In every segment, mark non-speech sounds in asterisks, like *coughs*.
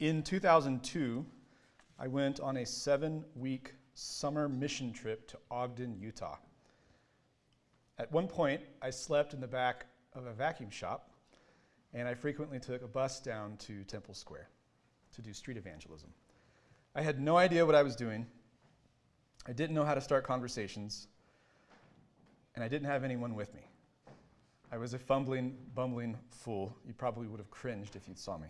In 2002, I went on a seven week summer mission trip to Ogden, Utah. At one point, I slept in the back of a vacuum shop, and I frequently took a bus down to Temple Square to do street evangelism. I had no idea what I was doing. I didn't know how to start conversations, and I didn't have anyone with me. I was a fumbling, bumbling fool. You probably would have cringed if you saw me.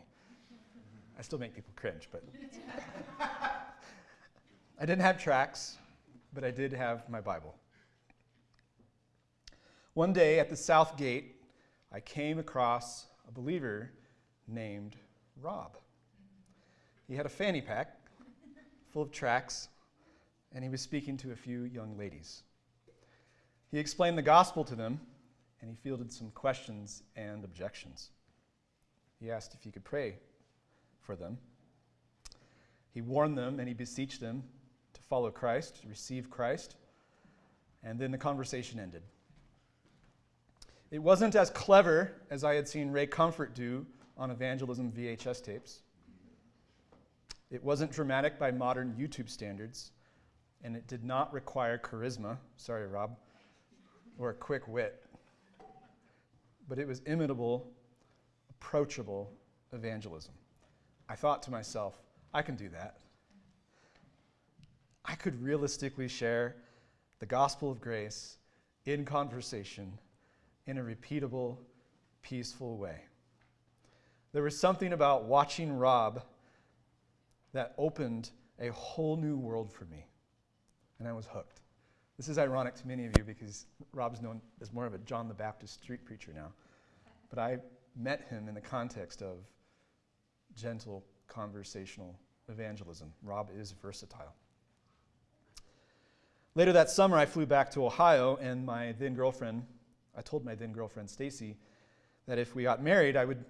I still make people cringe, but. *laughs* I didn't have tracts, but I did have my Bible. One day at the South Gate, I came across a believer named Rob. He had a fanny pack full of tracts, and he was speaking to a few young ladies. He explained the gospel to them, and he fielded some questions and objections. He asked if he could pray for them. He warned them and he beseeched them to follow Christ, to receive Christ, and then the conversation ended. It wasn't as clever as I had seen Ray Comfort do on evangelism VHS tapes. It wasn't dramatic by modern YouTube standards, and it did not require charisma, sorry, Rob, or a quick wit. But it was imitable, approachable evangelism. I thought to myself, I can do that. I could realistically share the gospel of grace in conversation in a repeatable, peaceful way. There was something about watching Rob that opened a whole new world for me, and I was hooked. This is ironic to many of you because Rob's known as more of a John the Baptist street preacher now. But I met him in the context of gentle conversational evangelism. Rob is versatile. Later that summer, I flew back to Ohio, and my then girlfriend, I told my then girlfriend Stacy that if we got married, I would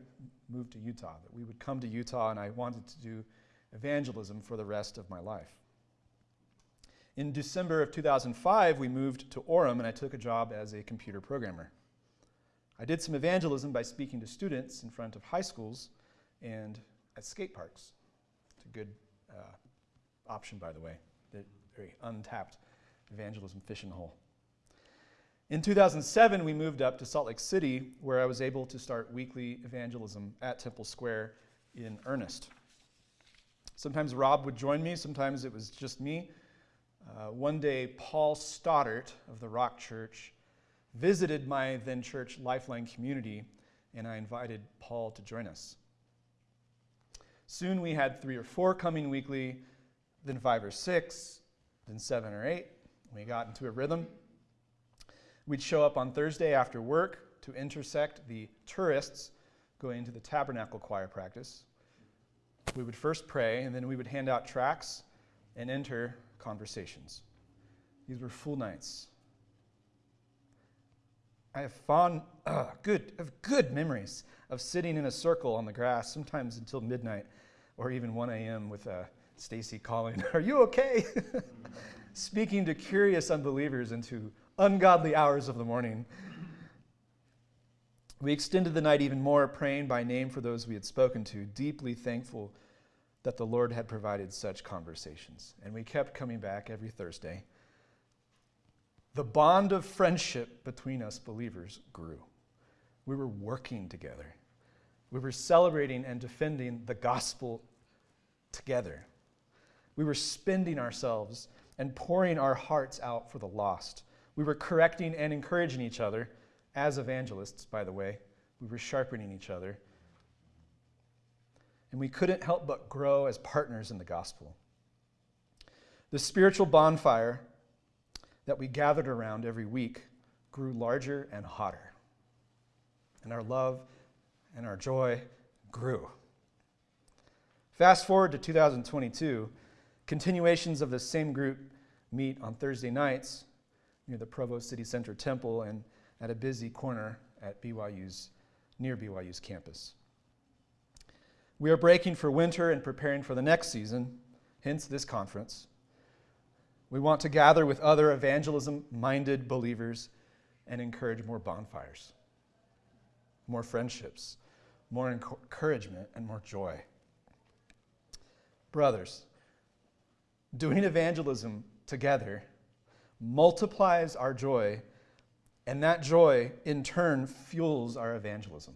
move to Utah, that we would come to Utah, and I wanted to do evangelism for the rest of my life. In December of 2005, we moved to Orem, and I took a job as a computer programmer. I did some evangelism by speaking to students in front of high schools and at skate parks. It's a good uh, option, by the way. very untapped evangelism fishing hole. In 2007, we moved up to Salt Lake City, where I was able to start weekly evangelism at Temple Square in earnest. Sometimes Rob would join me, sometimes it was just me. Uh, one day, Paul Stoddart of the Rock Church visited my then church Lifeline community, and I invited Paul to join us. Soon we had three or four coming weekly, then five or six, then seven or eight. We got into a rhythm. We'd show up on Thursday after work to intersect the tourists going to the tabernacle choir practice. We would first pray, and then we would hand out tracts and enter conversations. These were full nights. I have fond, uh, good, of good memories of sitting in a circle on the grass, sometimes until midnight, or even 1 a.m. with uh, Stacy calling, *laughs* "Are you okay?" *laughs* Speaking to curious unbelievers into ungodly hours of the morning. We extended the night even more, praying by name for those we had spoken to, deeply thankful that the Lord had provided such conversations. And we kept coming back every Thursday. The bond of friendship between us believers grew. We were working together. We were celebrating and defending the gospel together. We were spending ourselves and pouring our hearts out for the lost. We were correcting and encouraging each other as evangelists, by the way. We were sharpening each other. And we couldn't help but grow as partners in the gospel. The spiritual bonfire that we gathered around every week grew larger and hotter. And our love and our joy grew. Fast forward to 2022, continuations of the same group meet on Thursday nights near the Provo City Center Temple and at a busy corner at BYU's, near BYU's campus. We are breaking for winter and preparing for the next season, hence this conference. We want to gather with other evangelism minded believers and encourage more bonfires, more friendships, more encouragement, and more joy. Brothers, doing evangelism together multiplies our joy, and that joy in turn fuels our evangelism.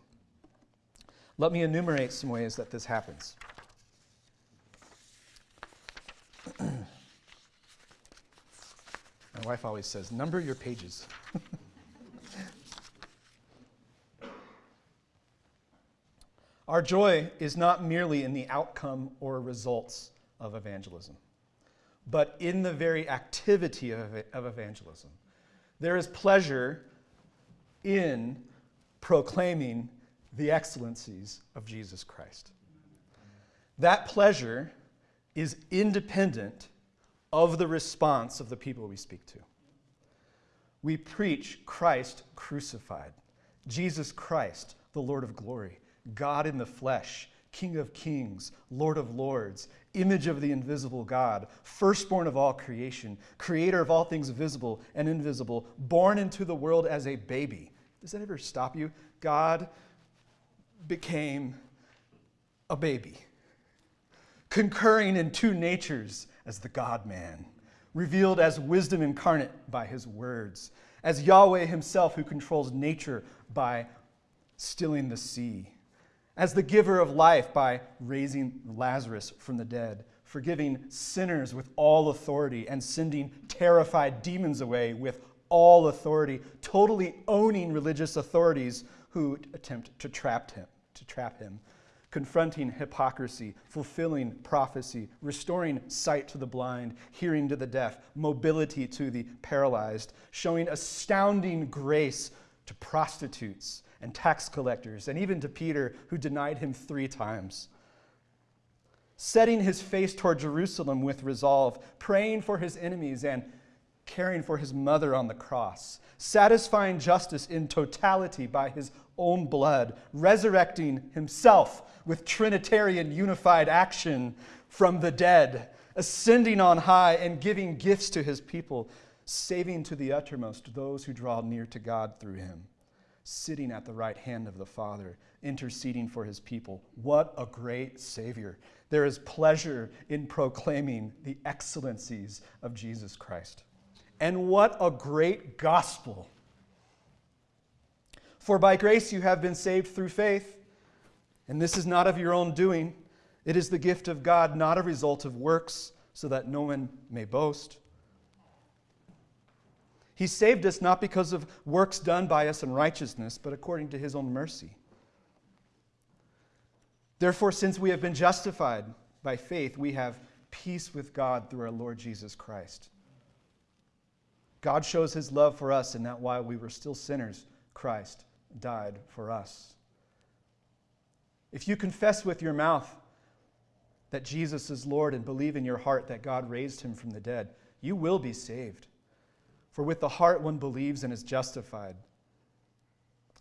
Let me enumerate some ways that this happens. *clears throat* My wife always says, number your pages. *laughs* Our joy is not merely in the outcome or results of evangelism, but in the very activity of, of evangelism. There is pleasure in proclaiming the excellencies of Jesus Christ. That pleasure is independent of the response of the people we speak to. We preach Christ crucified, Jesus Christ, the Lord of glory, God in the flesh, King of kings, Lord of lords, image of the invisible God, firstborn of all creation, creator of all things visible and invisible, born into the world as a baby. Does that ever stop you? God became a baby, concurring in two natures as the God man, revealed as wisdom incarnate by his words, as Yahweh himself who controls nature by stilling the sea as the giver of life by raising Lazarus from the dead, forgiving sinners with all authority, and sending terrified demons away with all authority, totally owning religious authorities who attempt to trap him, to trap him, confronting hypocrisy, fulfilling prophecy, restoring sight to the blind, hearing to the deaf, mobility to the paralyzed, showing astounding grace to prostitutes and tax collectors, and even to Peter, who denied him three times. Setting his face toward Jerusalem with resolve, praying for his enemies, and caring for his mother on the cross, satisfying justice in totality by his own blood, resurrecting himself with Trinitarian unified action from the dead, ascending on high and giving gifts to his people, saving to the uttermost those who draw near to God through him sitting at the right hand of the Father, interceding for his people. What a great Savior. There is pleasure in proclaiming the excellencies of Jesus Christ. And what a great gospel. For by grace you have been saved through faith, and this is not of your own doing. It is the gift of God, not a result of works, so that no one may boast. He saved us not because of works done by us in righteousness, but according to his own mercy. Therefore, since we have been justified by faith, we have peace with God through our Lord Jesus Christ. God shows his love for us in that while we were still sinners, Christ died for us. If you confess with your mouth that Jesus is Lord and believe in your heart that God raised him from the dead, you will be saved. For with the heart one believes and is justified,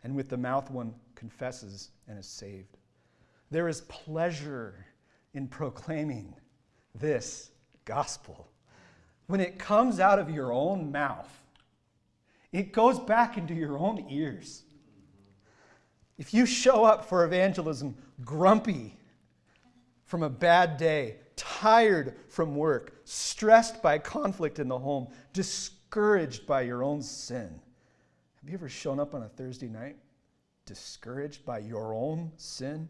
and with the mouth one confesses and is saved. There is pleasure in proclaiming this gospel. When it comes out of your own mouth, it goes back into your own ears. If you show up for evangelism grumpy from a bad day, tired from work, stressed by conflict in the home, discouraged, discouraged by your own sin. Have you ever shown up on a Thursday night discouraged by your own sin?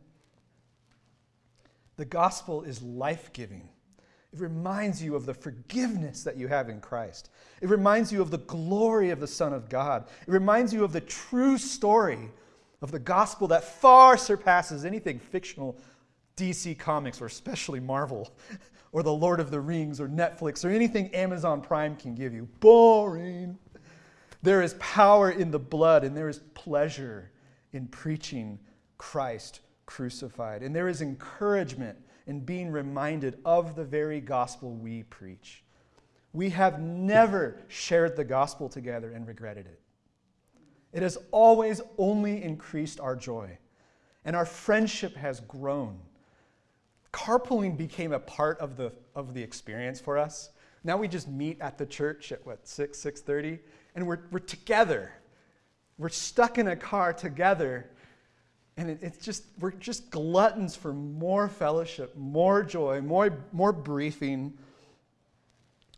The gospel is life giving. It reminds you of the forgiveness that you have in Christ. It reminds you of the glory of the Son of God. It reminds you of the true story of the gospel that far surpasses anything fictional DC Comics or especially Marvel *laughs* or The Lord of the Rings or Netflix or anything Amazon Prime can give you. Boring. There is power in the blood and there is pleasure in preaching Christ crucified. And there is encouragement in being reminded of the very gospel we preach. We have never shared the gospel together and regretted it. It has always only increased our joy, and our friendship has grown carpooling became a part of the, of the experience for us. Now we just meet at the church at what, 6, 6.30, and we're, we're together. We're stuck in a car together, And it, it's just, we're just gluttons for more fellowship, more joy, more, more briefing,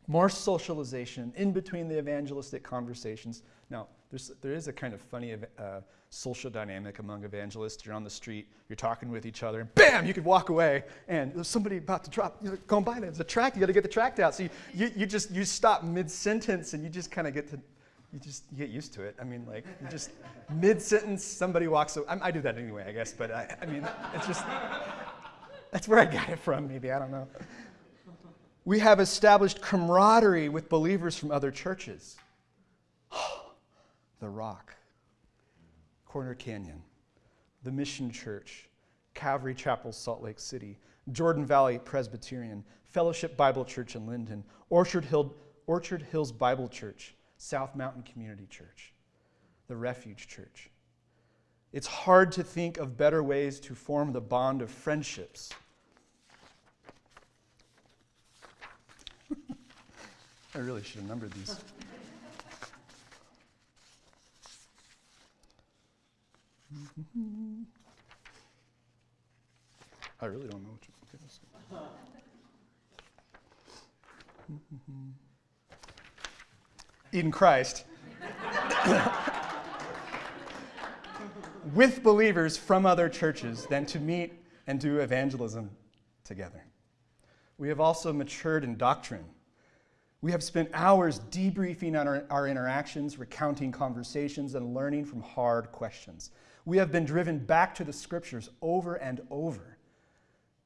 more socialization in between the evangelistic conversations. Now, there's, there is a kind of funny uh, social dynamic among evangelists. You're on the street, you're talking with each other, and bam, you could walk away, and there's somebody about to drop, you know, going by, there's a tract, you got to get the tract out. So you, you, you just, you stop mid-sentence, and you just kind of get to, you just you get used to it. I mean, like, you just *laughs* mid-sentence, somebody walks away. I, I do that anyway, I guess, but I, I mean, it's just, that's where I got it from, maybe, I don't know. We have established camaraderie with believers from other churches. The Rock, Corner Canyon, the Mission Church, Calvary Chapel, Salt Lake City, Jordan Valley Presbyterian, Fellowship Bible Church in Lindon, Orchard, Hill, Orchard Hills Bible Church, South Mountain Community Church, the Refuge Church. It's hard to think of better ways to form the bond of friendships. *laughs* I really should have numbered these. I really don't know what you're Okay, in Christ with believers from other churches than to meet and do evangelism together. We have also matured in doctrine. We have spent hours debriefing on our, our, interactions, recounting conversations, and learning from hard questions. We have been driven back to the scriptures over and over.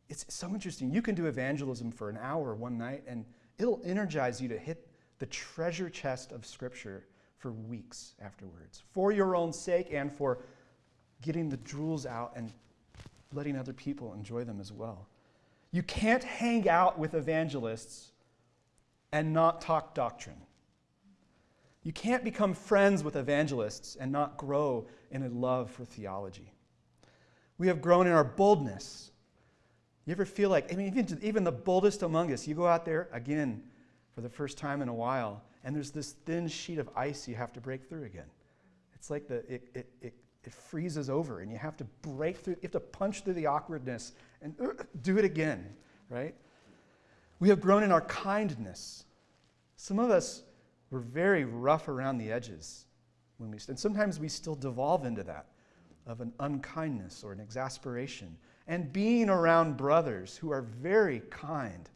It's so interesting. You can do evangelism for an hour one night, and it'll energize you to hit the treasure chest of Scripture for weeks afterwards, for your own sake and for getting the jewels out and letting other people enjoy them as well. You can't hang out with evangelists and not talk doctrine. You can't become friends with evangelists and not grow in a love for theology. We have grown in our boldness. You ever feel like, I mean, even, even the boldest among us, you go out there, again, for the first time in a while, and there's this thin sheet of ice you have to break through again. It's like the, it, it, it, it freezes over, and you have to break through, you have to punch through the awkwardness and uh, do it again, right? We have grown in our kindness. Some of us were very rough around the edges when we, and sometimes we still devolve into that of an unkindness or an exasperation. And being around brothers who are very kind,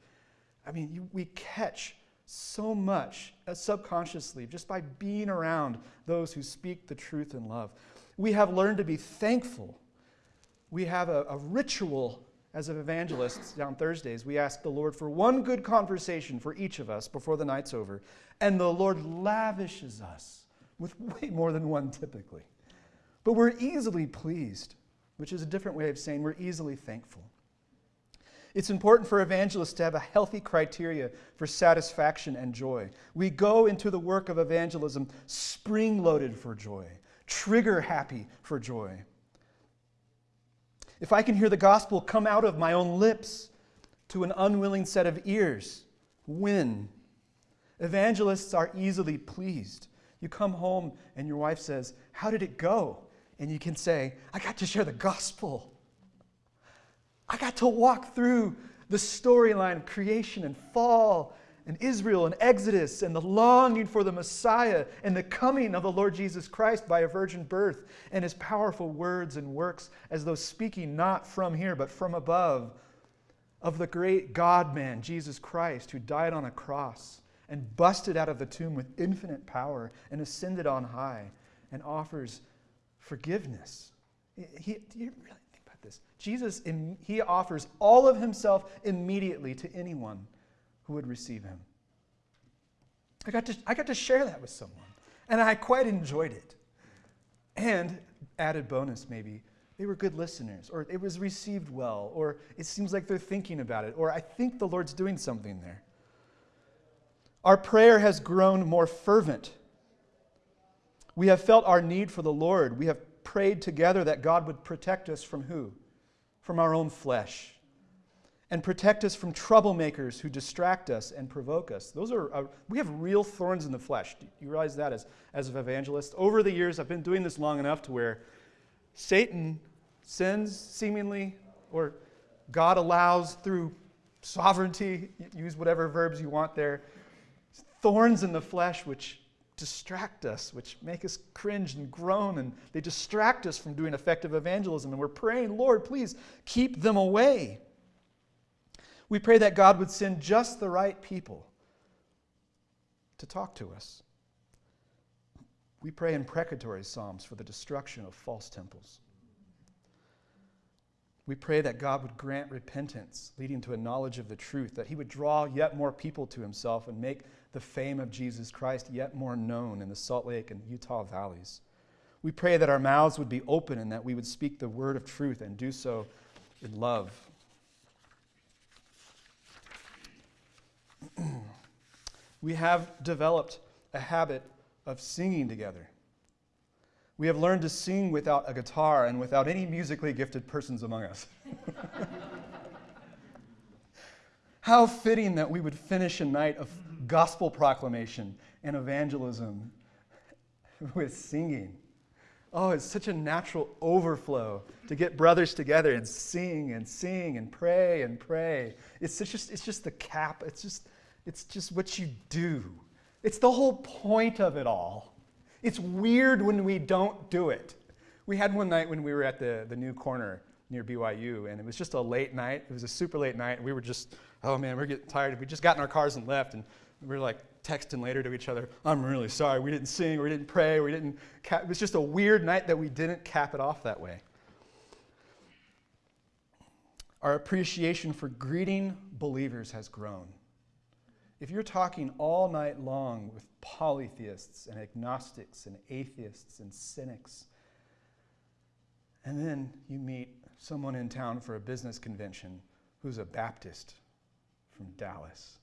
I mean, you, we catch so much uh, subconsciously just by being around those who speak the truth in love. We have learned to be thankful. We have a, a ritual as evangelists on Thursdays. We ask the Lord for one good conversation for each of us before the night's over, and the Lord lavishes us with *laughs* way more than one typically. But we're easily pleased, which is a different way of saying we're easily thankful. It's important for evangelists to have a healthy criteria for satisfaction and joy. We go into the work of evangelism spring loaded for joy, trigger happy for joy. If I can hear the gospel come out of my own lips to an unwilling set of ears, win. Evangelists are easily pleased. You come home and your wife says, How did it go? And you can say, I got to share the gospel. I got to walk through the storyline of creation and fall and Israel and Exodus and the longing for the Messiah and the coming of the Lord Jesus Christ by a virgin birth and his powerful words and works as though speaking not from here but from above of the great God man, Jesus Christ, who died on a cross and busted out of the tomb with infinite power and ascended on high and offers forgiveness. He, do you really think about this. Jesus, he offers all of himself immediately to anyone who would receive him. I got, to, I got to share that with someone, and I quite enjoyed it. And, added bonus maybe, they were good listeners, or it was received well, or it seems like they're thinking about it, or I think the Lord's doing something there. Our prayer has grown more fervent. We have felt our need for the Lord. We have prayed together that God would protect us from who? From our own flesh. And protect us from troublemakers who distract us and provoke us. Those are, uh, we have real thorns in the flesh. Do you realize that as, as an evangelist? Over the years, I've been doing this long enough to where Satan sends seemingly, or God allows through sovereignty, use whatever verbs you want there, thorns in the flesh which distract us, which make us cringe and groan, and they distract us from doing effective evangelism. And we're praying, Lord, please keep them away. We pray that God would send just the right people to talk to us. We pray imprecatory psalms for the destruction of false temples. We pray that God would grant repentance, leading to a knowledge of the truth, that He would draw yet more people to Himself and make the fame of Jesus Christ yet more known in the Salt Lake and Utah valleys. We pray that our mouths would be open and that we would speak the word of truth and do so in love. *clears throat* we have developed a habit of singing together. We have learned to sing without a guitar and without any musically gifted persons among us. *laughs* How fitting that we would finish a night of gospel proclamation and evangelism *laughs* with singing. Oh, it's such a natural overflow to get brothers together and sing and sing and pray and pray. It's just, it's just the cap. It's just, it's just what you do. It's the whole point of it all. It's weird when we don't do it. We had one night when we were at the, the new corner near BYU, and it was just a late night. It was a super late night, we were just, oh man, we're getting tired. We just got in our cars and left, and we were like texting later to each other, I'm really sorry. We didn't sing, we didn't pray, we didn't. Cap. It was just a weird night that we didn't cap it off that way. Our appreciation for greeting believers has grown. If you're talking all night long with polytheists and agnostics and atheists and cynics, and then you meet someone in town for a business convention who's a Baptist from Dallas.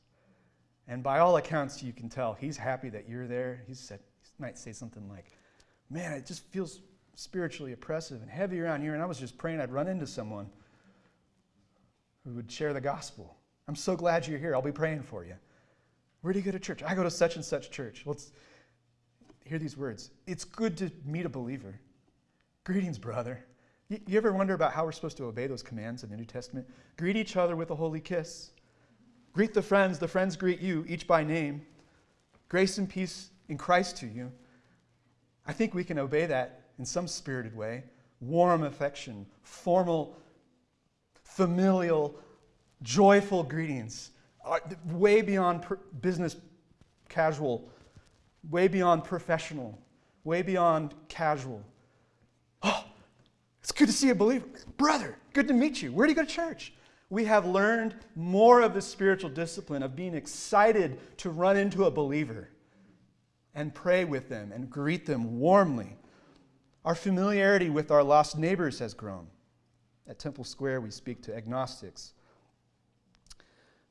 And by all accounts, you can tell he's happy that you're there. He said, he might say something like, Man, it just feels spiritually oppressive and heavy around here. And I was just praying I'd run into someone who would share the gospel. I'm so glad you're here. I'll be praying for you. Where do you go to church? I go to such and such church. Well, hear these words. It's good to meet a believer. Greetings, brother. You, you ever wonder about how we're supposed to obey those commands in the New Testament? Greet each other with a holy kiss. Greet the friends, the friends greet you, each by name. Grace and peace in Christ to you. I think we can obey that in some spirited way. Warm affection, formal, familial, joyful greetings way beyond business casual, way beyond professional, way beyond casual. Oh, it's good to see a believer. Brother, good to meet you. Where do you go to church? We have learned more of the spiritual discipline of being excited to run into a believer and pray with them and greet them warmly. Our familiarity with our lost neighbors has grown. At Temple Square, we speak to agnostics,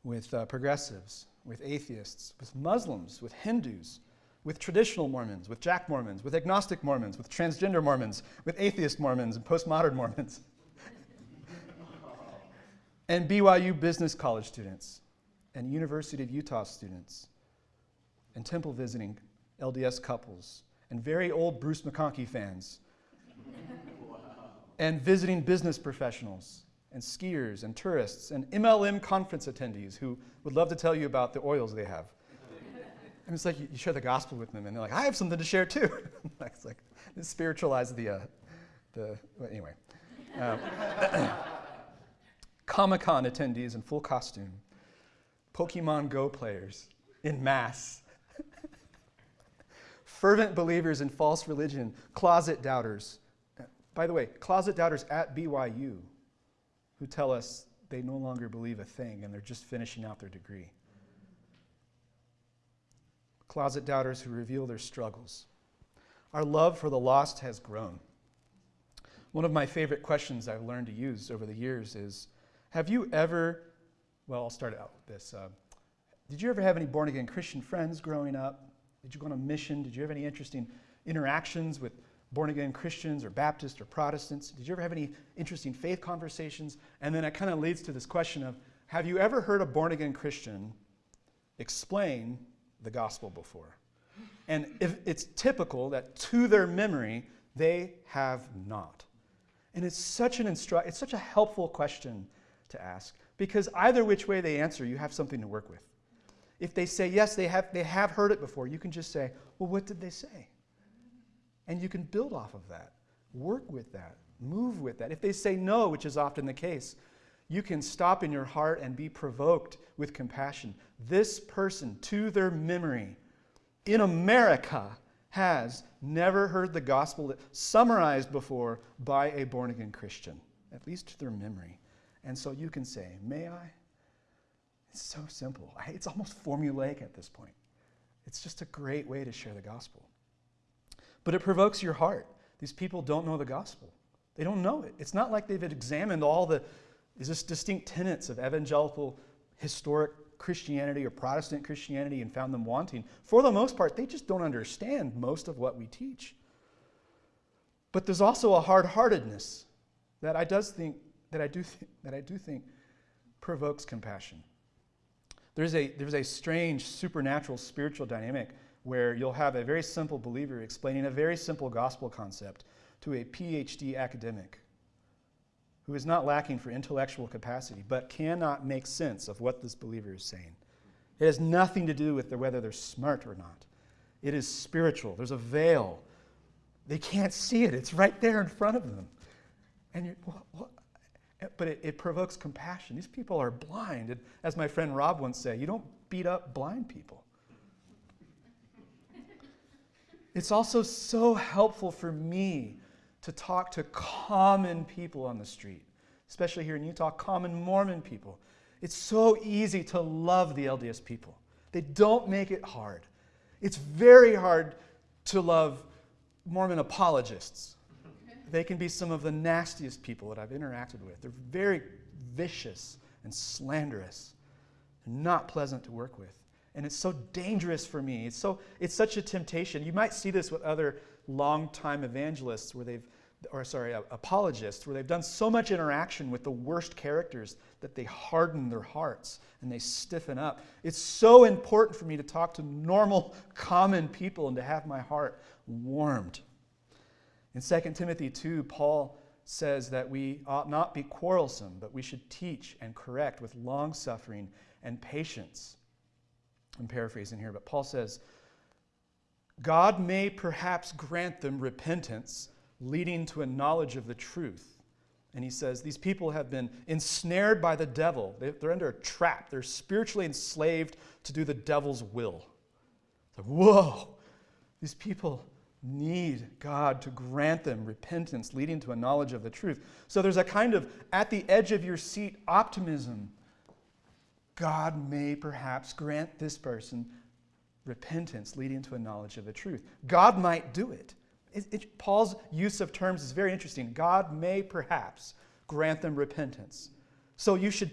with uh, progressives, with atheists, with Muslims, with Hindus, with traditional Mormons, with Jack Mormons, with agnostic Mormons, with transgender Mormons, with atheist Mormons, and postmodern Mormons. *laughs* and BYU Business College students, and University of Utah students, and temple visiting LDS couples, and very old Bruce McConkie fans, wow. *laughs* and visiting business professionals, and skiers and tourists and MLM conference attendees who would love to tell you about the oils they have. And it's like you, you share the gospel with them, and they're like, I have something to share too. *laughs* it's like, spiritualize the, uh, the well, anyway. Uh, *coughs* Comic Con attendees in full costume, Pokemon Go players in mass, *laughs* fervent believers in false religion, closet doubters. By the way, closet doubters at BYU who tell us they no longer believe a thing and they're just finishing out their degree. Closet doubters who reveal their struggles. Our love for the lost has grown. One of my favorite questions I've learned to use over the years is Have you ever, well, I'll start out with this. Uh, did you ever have any born again Christian friends growing up? Did you go on a mission? Did you have any interesting interactions with born again Christians or Baptists or Protestants? Did you ever have any interesting faith conversations? And then it kind of leads to this question of have you ever heard a born again Christian explain the gospel before? And if it's typical that to their memory, they have not. And it's such an instru- it's such a helpful question to ask because either which way they answer, you have something to work with. If they say yes, they have, they have heard it before, you can just say, well, what did they say? And you can build off of that, work with that, move with that. If they say no, which is often the case, you can stop in your heart and be provoked with compassion. This person, to their memory, in America, has never heard the gospel summarized before by a born again Christian, at least to their memory. And so you can say, May I? It's so simple. It's almost formulaic at this point. It's just a great way to share the gospel. But it provokes your heart. These people don't know the gospel, they don't know it. It's not like they've examined all the distinct tenets of evangelical historic Christianity or Protestant Christianity and found them wanting. For the most part, they just don't understand most of what we teach. But there's also a hard-heartedness that I does think that I do th- that I do think provokes compassion. There's a there's a strange supernatural spiritual dynamic where you'll have a very simple believer explaining a very simple gospel concept to a PhD academic who is not lacking for intellectual capacity, but cannot make sense of what this believer is saying. It has nothing to do with whether they're smart or not. It is spiritual. There's a veil. They can't see it. It's right there in front of them. And? But it, it provokes compassion. These people are blind. And as my friend Rob once said, you don't beat up blind people. It's also so helpful for me to talk to common people on the street, especially here in Utah, common Mormon people. It's so easy to love the LDS people. They don't make it hard. It's very hard to love Mormon apologists. They can be some of the nastiest people that I've interacted with. They're very vicious and slanderous, not pleasant to work with. And it's so dangerous for me. It's, so, it's such a temptation. You might see this with other longtime evangelists where they've, or sorry, apologists, where they've done so much interaction with the worst characters that they harden their hearts and they stiffen up. It's so important for me to talk to normal, *laughs* common people and to have my heart warmed. In 2 Timothy 2, Paul says that we ought not be quarrelsome, but we should teach and correct with long suffering and patience. I'm paraphrasing here, but Paul says, God may perhaps grant them repentance, leading to a knowledge of the truth. And he says, These people have been ensnared by the devil. They're under a trap. They're spiritually enslaved to do the devil's will. It's Like, whoa, these people need God to grant them repentance, leading to a knowledge of the truth. So there's a kind of at the edge of your seat optimism. God may perhaps grant this person repentance leading to a knowledge of the truth. God might do it. it, it Paul's use of terms is very interesting. God may perhaps grant them repentance. So you should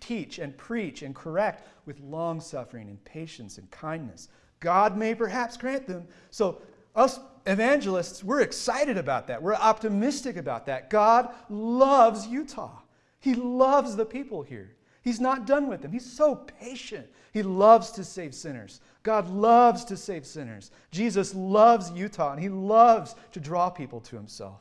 teach and preach and correct with long suffering and patience and kindness. God may perhaps grant them. So us evangelists, we're excited about that. We're optimistic about that. God loves Utah. He loves the people here. He's not done with them. He's so patient. He loves to save sinners. God loves to save sinners. Jesus loves Utah, and He loves to draw people to Himself.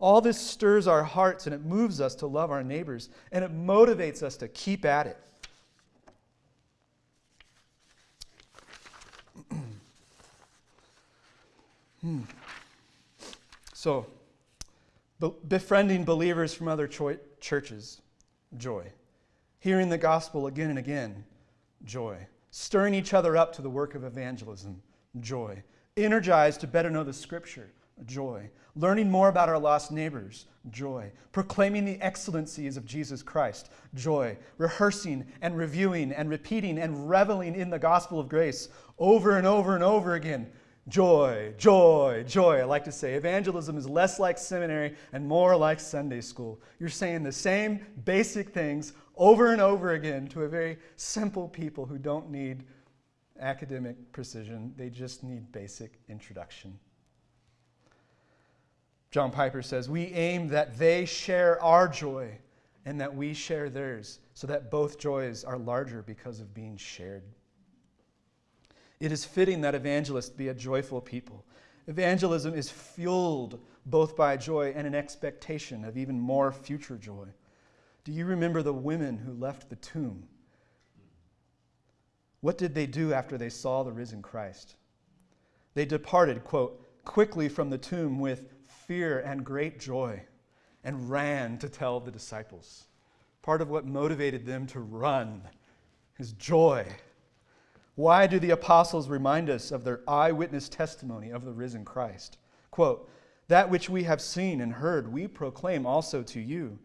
All this stirs our hearts and it moves us to love our neighbors, and it motivates us to keep at it. *clears throat* hmm. So, befriending believers from other churches, joy. Hearing the gospel again and again, joy stirring each other up to the work of evangelism, joy. Energized to better know the scripture, joy. Learning more about our lost neighbors, joy. Proclaiming the excellencies of Jesus Christ, joy. Rehearsing and reviewing and repeating and reveling in the gospel of grace over and over and over again, joy, joy, joy. I like to say evangelism is less like seminary and more like Sunday school. You're saying the same basic things over and over again to a very simple people who don't need academic precision, they just need basic introduction. John Piper says, We aim that they share our joy and that we share theirs, so that both joys are larger because of being shared. It is fitting that evangelists be a joyful people. Evangelism is fueled both by joy and an expectation of even more future joy. Do you remember the women who left the tomb? What did they do after they saw the risen Christ? They departed, quote, quickly from the tomb with fear and great joy and ran to tell the disciples. Part of what motivated them to run is joy. Why do the apostles remind us of their eyewitness testimony of the risen Christ? Quote, That which we have seen and heard, we proclaim also to you,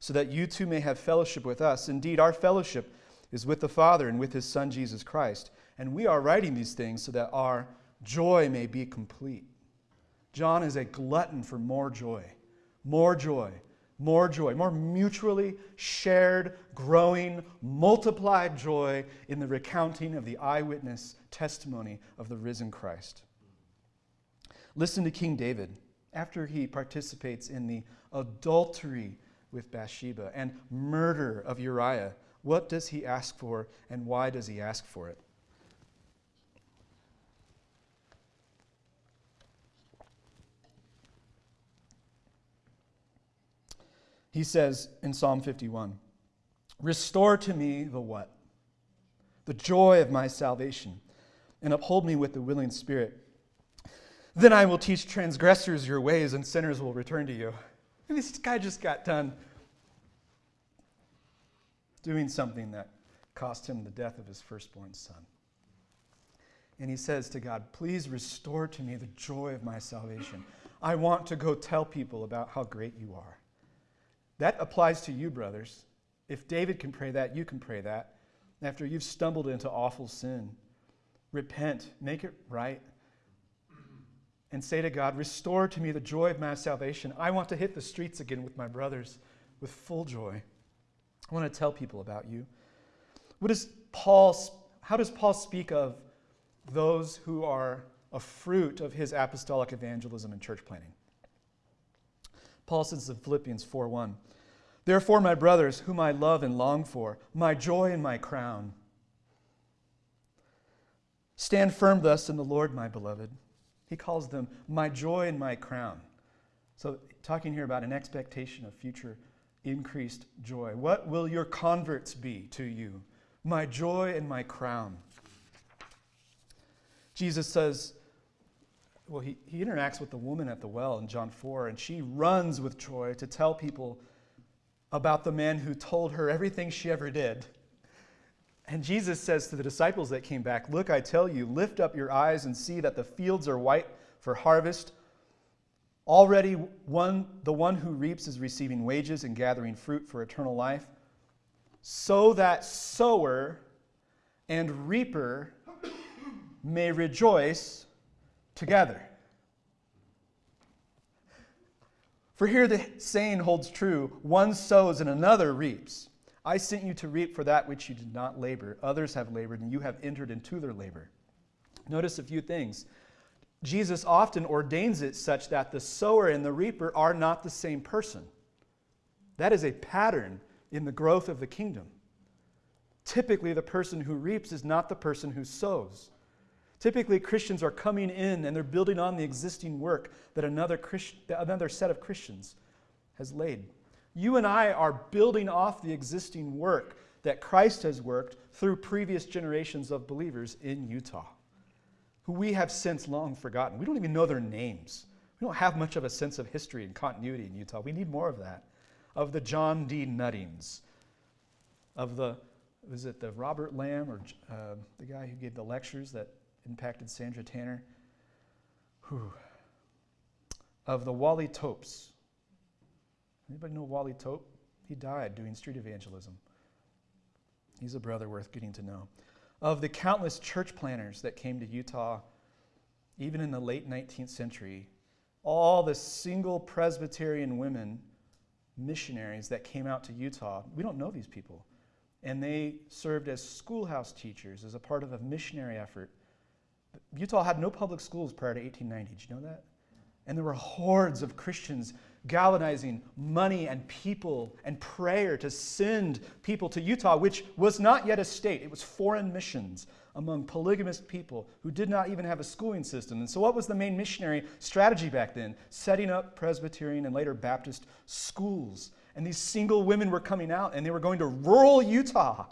so that you too may have fellowship with us. Indeed, our fellowship is with the Father and with his Son, Jesus Christ. And we are writing these things so that our joy may be complete. John is a glutton for more joy, more joy, more joy, more mutually shared, growing, multiplied joy in the recounting of the eyewitness testimony of the risen Christ. Listen to King David after he participates in the adultery with Bathsheba and murder of Uriah. What does he ask for, and why does he ask for it? He says in Psalm 51 Restore to me the what? The joy of my salvation, and uphold me with the willing spirit. Then I will teach transgressors your ways, and sinners will return to you. And this guy just got done doing something that cost him the death of his firstborn son. And he says to God, Please restore to me the joy of my salvation. I want to go tell people about how great you are. That applies to you, brothers. If David can pray that, you can pray that. After you've stumbled into awful sin, repent, make it right, and say to God, Restore to me the joy of my salvation. I want to hit the streets again with my brothers with full joy. I want to tell people about you. What does Paul, how does Paul speak of those who are a fruit of his apostolic evangelism and church planting? Paul says in Philippians 4:1, Therefore, my brothers, whom I love and long for, my joy and my crown, stand firm thus in the Lord, my beloved. He calls them my joy and my crown. So, talking here about an expectation of future increased joy. What will your converts be to you? My joy and my crown. Jesus says, well, he, he interacts with the woman at the well in John 4, and she runs with joy to tell people about the man who told her everything she ever did. And Jesus says to the disciples that came back, Look, I tell you, lift up your eyes and see that the fields are white for harvest. Already, one, the one who reaps is receiving wages and gathering fruit for eternal life, so that sower and reaper may rejoice together. For here the saying holds true one sows and another reaps. I sent you to reap for that which you did not labor. Others have labored, and you have entered into their labor. Notice a few things. Jesus often ordains it such that the sower and the reaper are not the same person. That is a pattern in the growth of the kingdom. Typically, the person who reaps is not the person who sows. Typically, Christians are coming in and they're building on the existing work that another, Christ, another set of Christians has laid. You and I are building off the existing work that Christ has worked through previous generations of believers in Utah, who we have since long forgotten. We don't even know their names. We don't have much of a sense of history and continuity in Utah. We need more of that. Of the John D. Nuttings, of the, was it the Robert Lamb or uh, the guy who gave the lectures that impacted Sandra Tanner. Whew. Of the Wally Topes. Anybody know Wally Tope? He died doing street evangelism. He's a brother worth getting to know. Of the countless church planners that came to Utah, even in the late 19th century, all the single Presbyterian women missionaries that came out to Utah, we don't know these people. And they served as schoolhouse teachers as a part of a missionary effort Utah had no public schools prior to 1890. Did you know that? And there were hordes of Christians galvanizing money and people and prayer to send people to Utah, which was not yet a state. It was foreign missions among polygamous people who did not even have a schooling system. And so, what was the main missionary strategy back then? Setting up Presbyterian and later Baptist schools. And these single women were coming out and they were going to rural Utah.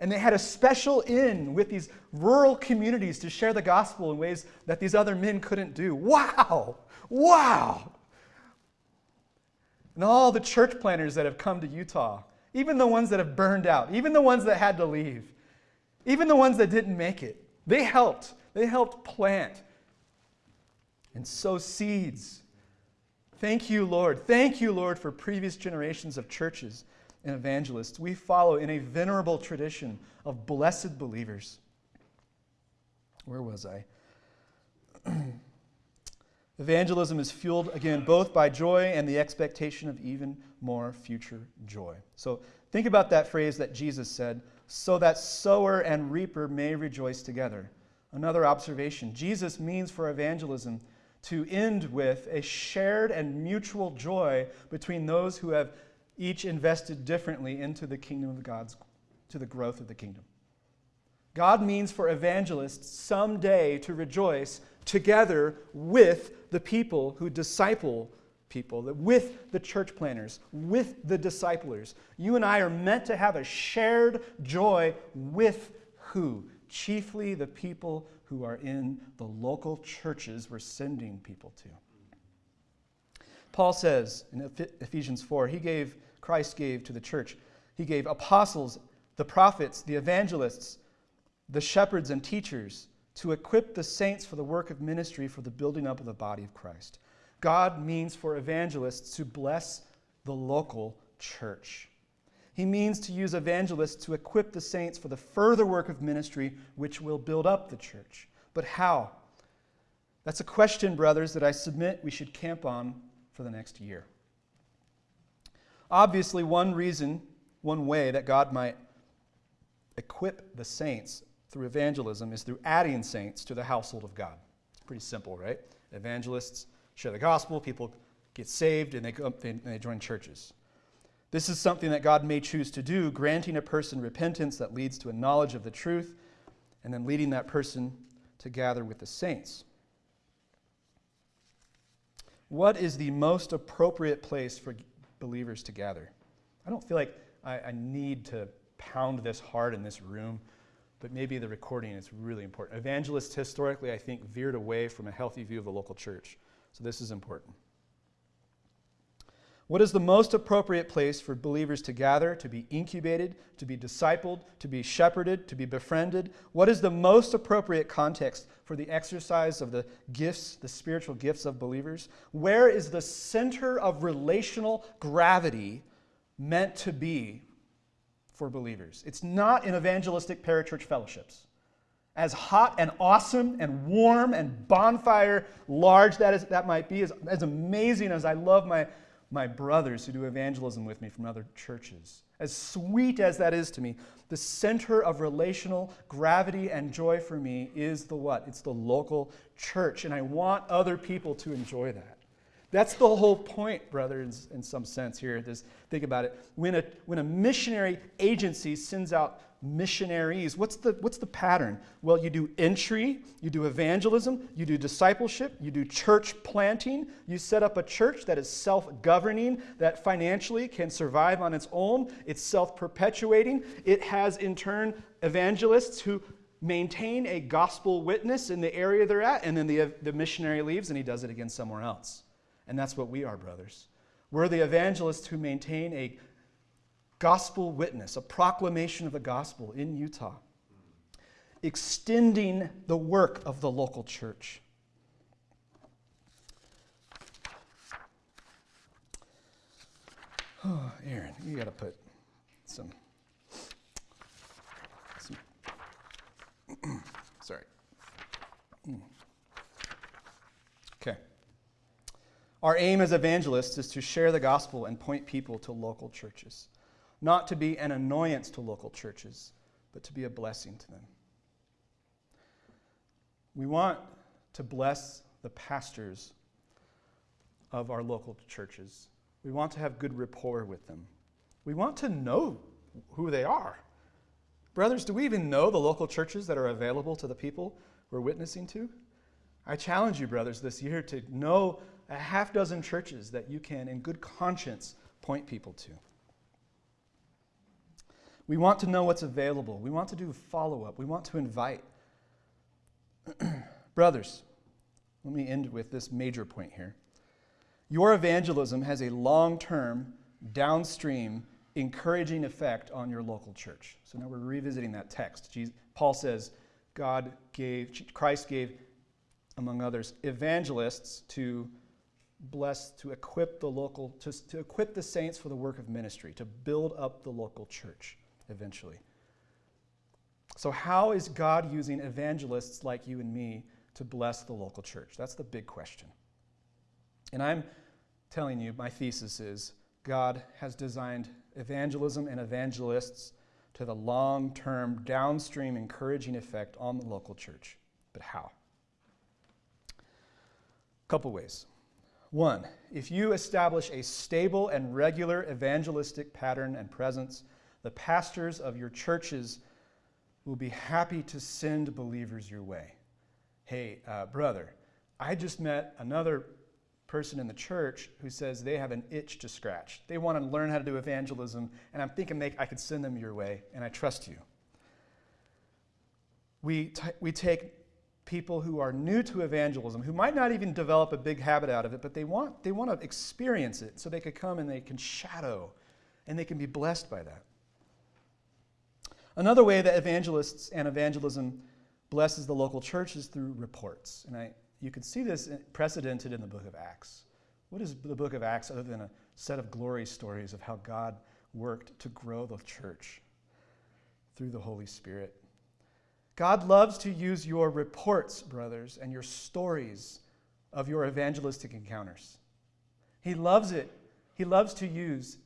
And they had a special in with these rural communities to share the gospel in ways that these other men couldn't do. Wow! Wow! And all the church planters that have come to Utah, even the ones that have burned out, even the ones that had to leave, even the ones that didn't make it, they helped. They helped plant and sow seeds. Thank you, Lord. Thank you, Lord, for previous generations of churches and evangelists. We follow in a venerable tradition of blessed believers. Where was I? *clears throat* Evangelism is fueled, again, both by joy and the expectation of even more future joy. So think about that phrase that Jesus said, so that sower and reaper may rejoice together. Another observation Jesus means for evangelism to end with a shared and mutual joy between those who have each invested differently into the kingdom of God's, to the growth of the kingdom. God means for evangelists someday to rejoice together with the people who disciple people, with the church planters, with the disciplers. You and I are meant to have a shared joy with who? Chiefly the people who are in the local churches we're sending people to. Paul says in Ephesians 4, he gave, Christ gave to the church, he gave apostles, the prophets, the evangelists, the shepherds and teachers to equip the saints for the work of ministry for the building up of the body of Christ. God means for evangelists to bless the local church. He means to use evangelists to equip the saints for the further work of ministry which will build up the church. But how? That's a question, brothers, that I submit we should camp on for the next year. Obviously, one reason, one way that God might equip the saints through evangelism is through adding saints to the household of God. It's pretty simple, right? Evangelists share the gospel, people get saved, and they, go, and they join churches. This is something that God may choose to do, granting a person repentance that leads to a knowledge of the truth, and then leading that person to gather with the saints. What is the most appropriate place for believers to gather? I don't feel like I, I need to pound this hard in this room but maybe the recording is really important. Evangelists historically, I think, veered away from a healthy view of the local church. So this is important. What is the most appropriate place for believers to gather, to be incubated, to be discipled, to be shepherded, to be befriended? What is the most appropriate context for the exercise of the gifts, the spiritual gifts of believers? Where is the center of relational gravity meant to be for believers. It's not in evangelistic parachurch fellowships. As hot and awesome and warm and bonfire large that, is, that might be, as, as amazing as I love my, my brothers who do evangelism with me from other churches, as sweet as that is to me, the center of relational gravity and joy for me is the what? It's the local church. And I want other people to enjoy that. That's the whole point, brothers, in some sense here. This, think about it. When a, when a missionary agency sends out missionaries, what's the, what's the pattern? Well, you do entry, you do evangelism, you do discipleship, you do church planting, you set up a church that is self governing, that financially can survive on its own, it's self perpetuating. It has, in turn, evangelists who maintain a gospel witness in the area they're at, and then the, the missionary leaves and he does it again somewhere else. And that's what we are, brothers. We're the evangelists who maintain a gospel witness, a proclamation of the gospel in Utah, extending the work of the local church. *sighs* Oh, Aaron, you got to put some. some *clears throat* sorry. Mm. Okay. Our aim as evangelists is to share the gospel and point people to local churches, not to be an annoyance to local churches, but to be a blessing to them. We want to bless the pastors of our local churches. We want to have good rapport with them. We want to know who they are. Brothers, do we even know the local churches that are available to the people we're witnessing to? I challenge you, brothers, this year to know a half dozen churches that you can, in good conscience, point people to. We want to know what's available. We want to do follow up. We want to invite. *clears throat* Brothers, let me end with this major point here. Your evangelism has a long term, downstream, encouraging effect on your local church. So now we're revisiting that text. Jesus, Paul says, God gave, Christ gave, among others, evangelists to bless, to equip the local, to, to equip the saints for the work of ministry, to build up the local church eventually. So, how is God using evangelists like you and me to bless the local church? That's the big question. And I'm telling you, my thesis is God has designed evangelism and evangelists to the long term, downstream, encouraging effect on the local church. But how? A couple ways. One, if you establish a stable and regular evangelistic pattern and presence, the pastors of your churches will be happy to send believers your way. Hey, uh, brother, I just met another person in the church who says they have an itch to scratch. They want to learn how to do evangelism, and I'm thinking they, I could send them your way, and I trust you. We, we take people who are new to evangelism, who might not even develop a big habit out of it, but they want, they want to experience it so they could come and they can shadow and they can be blessed by that. Another way that evangelists and evangelism blesses the local church is through reports. And I, you can see this precedented in the book of Acts. What is the book of Acts other than a set of glory stories of how God worked to grow the church through the Holy Spirit? God loves to use your reports, brothers, and your stories of your evangelistic encounters. He loves it. He loves to use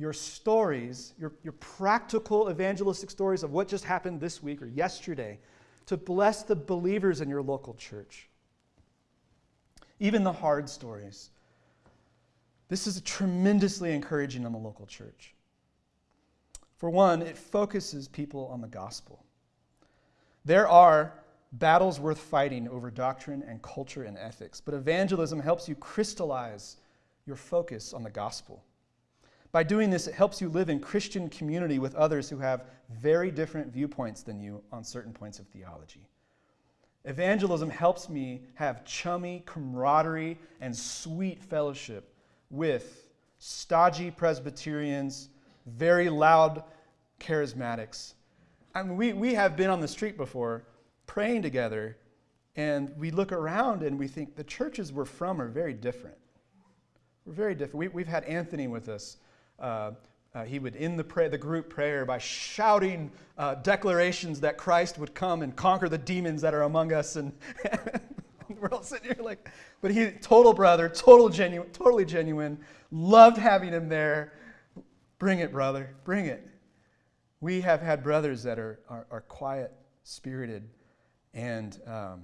your stories, your, your practical evangelistic stories of what just happened this week or yesterday, to bless the believers in your local church. Even the hard stories. This is tremendously encouraging in the local church. For one, it focuses people on the gospel. There are battles worth fighting over doctrine and culture and ethics, but evangelism helps you crystallize your focus on the gospel. By doing this, it helps you live in Christian community with others who have very different viewpoints than you on certain points of theology. Evangelism helps me have chummy camaraderie and sweet fellowship with stodgy Presbyterians, very loud charismatics, I mean, we, we have been on the street before praying together, and we look around and we think the churches we're from are very different. We're very different. We, we've had Anthony with us. Uh, uh, he would end the, pray, the group prayer by shouting uh, declarations that Christ would come and conquer the demons that are among us. And *laughs* we're all sitting here like, but he, total brother, total genuine, totally genuine. Loved having him there. Bring it, brother, bring it. We have had brothers that are, are, are quiet spirited and um,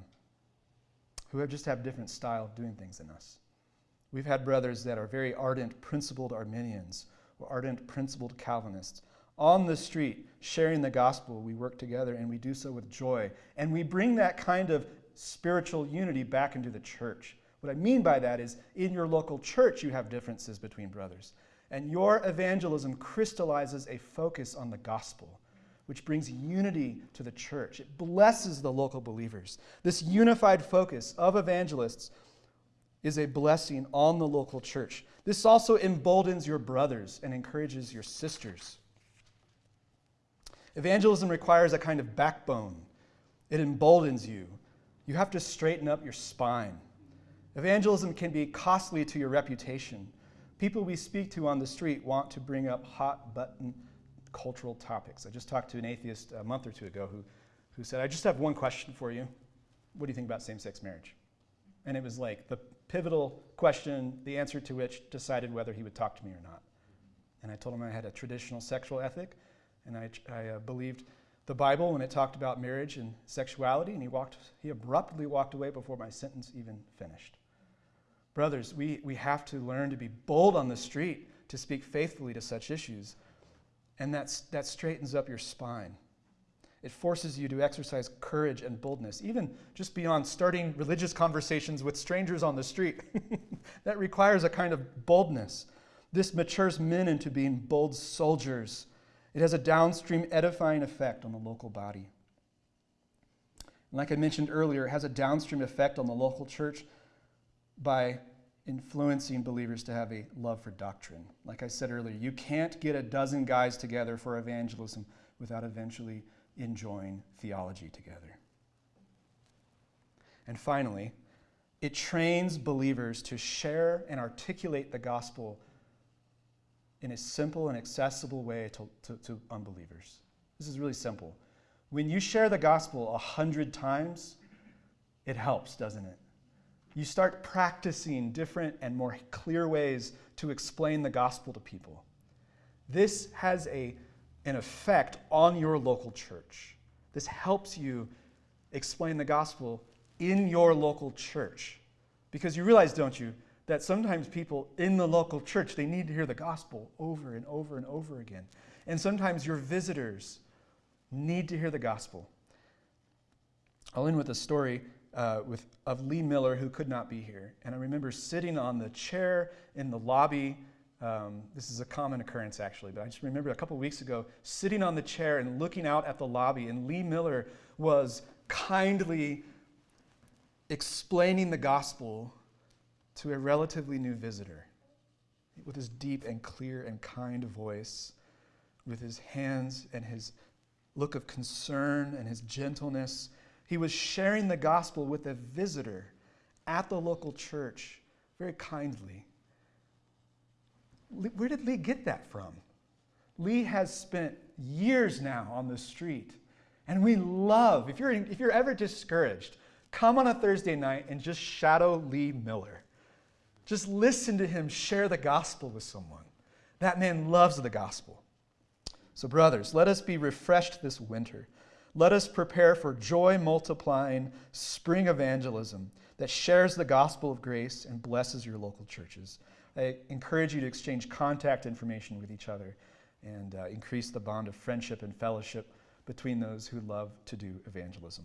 who have just have different style of doing things than us. We've had brothers that are very ardent, principled Arminians or ardent, principled Calvinists. On the street, sharing the gospel, we work together and we do so with joy. And we bring that kind of spiritual unity back into the church. What I mean by that is in your local church, you have differences between brothers. And your evangelism crystallizes a focus on the gospel, which brings unity to the church. It blesses the local believers. This unified focus of evangelists is a blessing on the local church. This also emboldens your brothers and encourages your sisters. Evangelism requires a kind of backbone, it emboldens you. You have to straighten up your spine. Evangelism can be costly to your reputation. People we speak to on the street want to bring up hot button cultural topics. I just talked to an atheist a month or two ago who, who said, I just have one question for you. What do you think about same sex marriage? And it was like the pivotal question, the answer to which decided whether he would talk to me or not. And I told him I had a traditional sexual ethic, and I, I uh, believed the Bible when it talked about marriage and sexuality, and he, walked, he abruptly walked away before my sentence even finished. Brothers, we, we have to learn to be bold on the street to speak faithfully to such issues. And that's, that straightens up your spine. It forces you to exercise courage and boldness, even just beyond starting religious conversations with strangers on the street. *laughs* that requires a kind of boldness. This matures men into being bold soldiers. It has a downstream edifying effect on the local body. And like I mentioned earlier, it has a downstream effect on the local church by influencing believers to have a love for doctrine. Like I said earlier, you can't get a dozen guys together for evangelism without eventually enjoying theology together. And finally, it trains believers to share and articulate the gospel in a simple and accessible way to, to, to unbelievers. This is really simple. When you share the gospel a hundred times, it helps, doesn't it? You start practicing different and more clear ways to explain the gospel to people. This has a, an effect on your local church. This helps you explain the gospel in your local church. Because you realize, don't you, that sometimes people in the local church, they need to hear the gospel over and over and over again. And sometimes your visitors need to hear the gospel. I'll end with a story uh, with, of Lee Miller, who could not be here. And I remember sitting on the chair in the lobby. Um, this is a common occurrence, actually, but I just remember a couple weeks ago sitting on the chair and looking out at the lobby, and Lee Miller was kindly explaining the gospel to a relatively new visitor with his deep and clear and kind voice, with his hands and his look of concern and his gentleness. He was sharing the gospel with a visitor at the local church very kindly. Where did Lee get that from? Lee has spent years now on the street. And we love, if you're, if you're ever discouraged, come on a Thursday night and just shadow Lee Miller. Just listen to him share the gospel with someone. That man loves the gospel. So, brothers, let us be refreshed this winter. Let us prepare for joy multiplying spring evangelism that shares the gospel of grace and blesses your local churches. I encourage you to exchange contact information with each other and uh, increase the bond of friendship and fellowship between those who love to do evangelism.